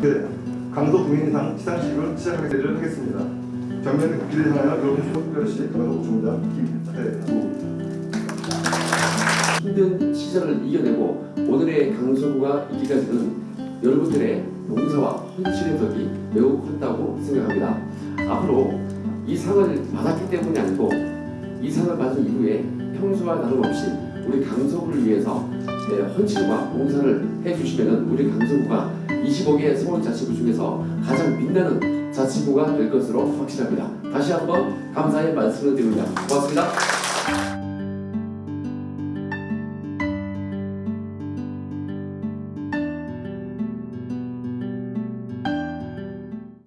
그 강도 국민상 시상식을 시작하도록 하겠습니다. 전면 국기를 향하여 여러분 특별시 강도 중장 김태우 힘든 시절을 이겨내고 오늘의 강서구가 있기까지는 여러분들의 봉사와 헌신의 덕이 매우 컸다고 생각합니다. 앞으로 이 상을 받았기 때문이 아니고 이 상을 받은 이후에 평소와 다름없이 우리 강서구를 위해서 네, 헌신과 봉사를 해주시면 우리 강서구가 25개 서울자치구 중에서 가장 빛나는 자치구가 될 것으로 확신합니다. 다시 한번 감사의 말씀을 드립니다. 고맙습니다.